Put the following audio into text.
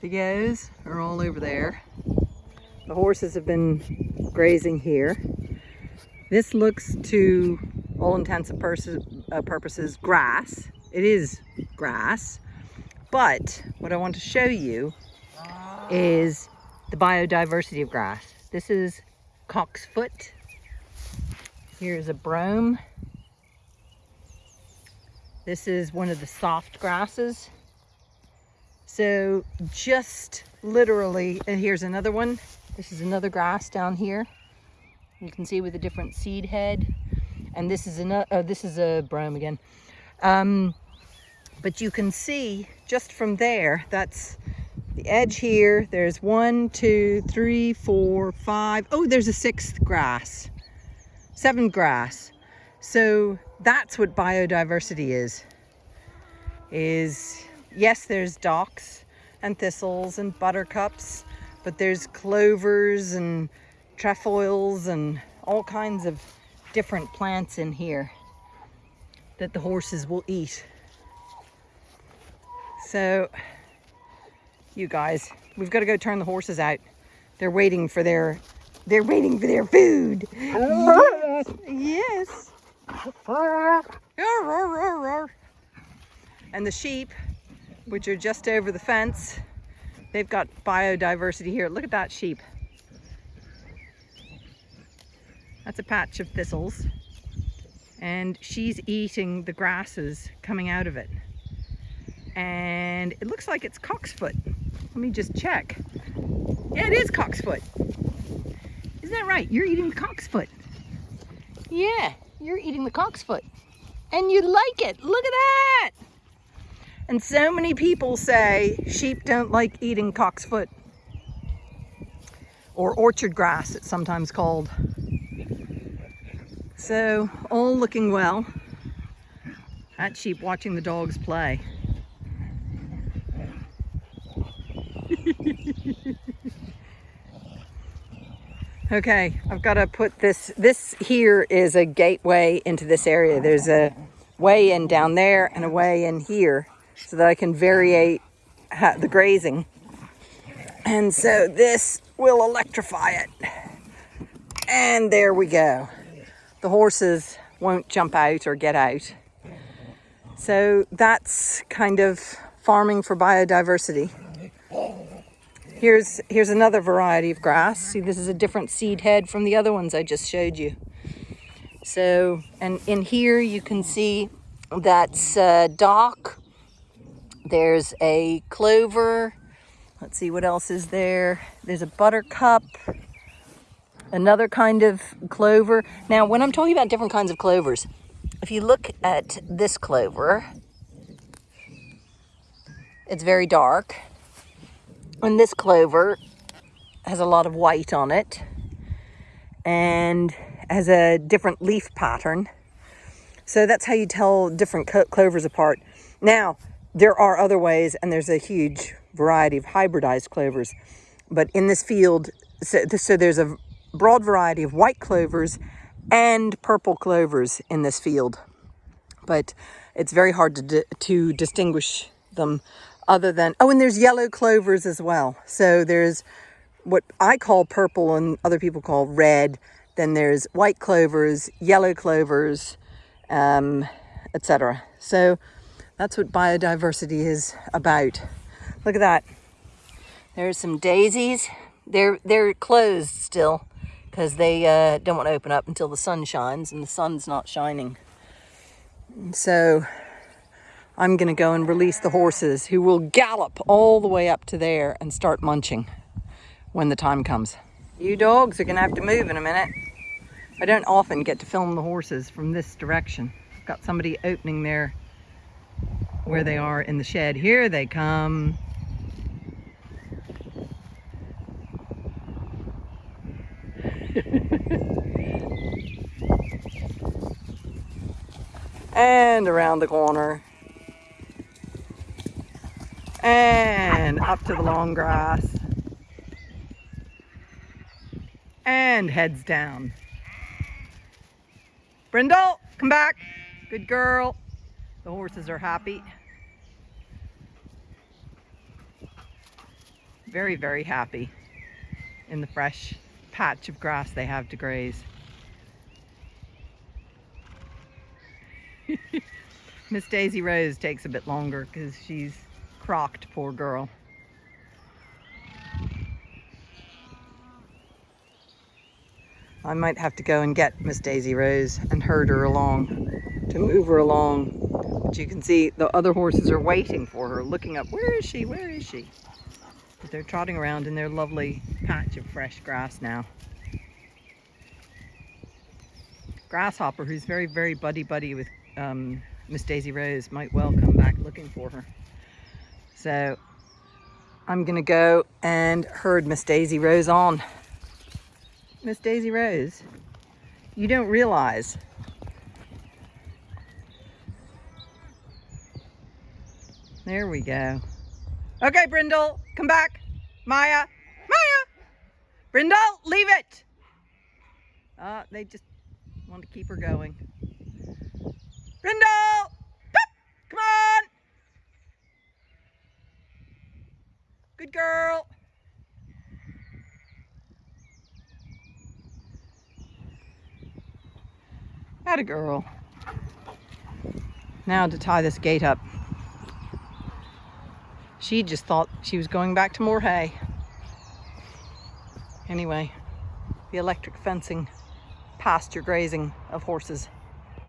The goes are all over there. The horses have been grazing here. This looks to all intents and uh, purposes grass. It is grass. But what I want to show you is the biodiversity of grass. This is cocksfoot. Here's a brome. This is one of the soft grasses. So just literally, and here's another one. This is another grass down here. You can see with a different seed head. And this is another, oh, this is a brome again. Um, but you can see just from there, that's the edge here. There's one, two, three, four, five. Oh, there's a sixth grass, seven grass. So that's what biodiversity is, is yes, there's docks and thistles and buttercups, but there's clovers and trefoils and all kinds of different plants in here that the horses will eat. So, you guys, we've got to go turn the horses out. They're waiting for their, they're waiting for their food. yes. yes. And the sheep, which are just over the fence, they've got biodiversity here. Look at that sheep. That's a patch of thistles. And she's eating the grasses coming out of it. And it looks like it's cocksfoot. Let me just check. Yeah, it is cocksfoot. Isn't that right? You're eating the cocksfoot. Yeah, you're eating the cocksfoot. And you like it. Look at that. And so many people say sheep don't like eating cocksfoot. Or orchard grass, it's sometimes called. So all looking well. That sheep watching the dogs play. okay, I've got to put this, this here is a gateway into this area. There's a way in down there and a way in here so that I can variate the grazing. And so this will electrify it. And there we go the horses won't jump out or get out. So that's kind of farming for biodiversity. Here's, here's another variety of grass. See, this is a different seed head from the other ones I just showed you. So, and in here you can see that's uh, dock. There's a clover. Let's see what else is there. There's a buttercup another kind of clover. Now, when I'm talking about different kinds of clovers, if you look at this clover, it's very dark. And this clover has a lot of white on it and has a different leaf pattern. So that's how you tell different clovers apart. Now, there are other ways, and there's a huge variety of hybridized clovers. But in this field, so, so there's a broad variety of white clovers and purple clovers in this field. But it's very hard to, to distinguish them other than, oh, and there's yellow clovers as well. So there's what I call purple and other people call red. Then there's white clovers, yellow clovers, um, etc. So that's what biodiversity is about. Look at that. There's some daisies. They're, they're closed still because they uh, don't want to open up until the sun shines and the sun's not shining. So I'm going to go and release the horses who will gallop all the way up to there and start munching when the time comes. You dogs are going to have to move in a minute. I don't often get to film the horses from this direction. I've got somebody opening there where they are in the shed. Here they come. and around the corner. And up to the long grass. And heads down. Brindle, come back. Good girl. The horses are happy. Very, very happy in the fresh patch of grass they have to graze. Miss Daisy Rose takes a bit longer because she's crocked, poor girl. I might have to go and get Miss Daisy Rose and herd her along to move her along. But you can see the other horses are waiting for her, looking up, where is she, where is she? But they're trotting around in their lovely patch of fresh grass now. Grasshopper, who's very, very buddy-buddy with um, Miss Daisy Rose, might well come back looking for her. So I'm gonna go and herd Miss Daisy Rose on. Miss Daisy Rose, you don't realize There we go. Okay, Brindle, come back. Maya, Maya! Brindle, leave it! Uh, they just want to keep her going. Brindle! Come on! Good girl. Had a girl. Now to tie this gate up. She just thought she was going back to more hay. Anyway, the electric fencing pasture grazing of horses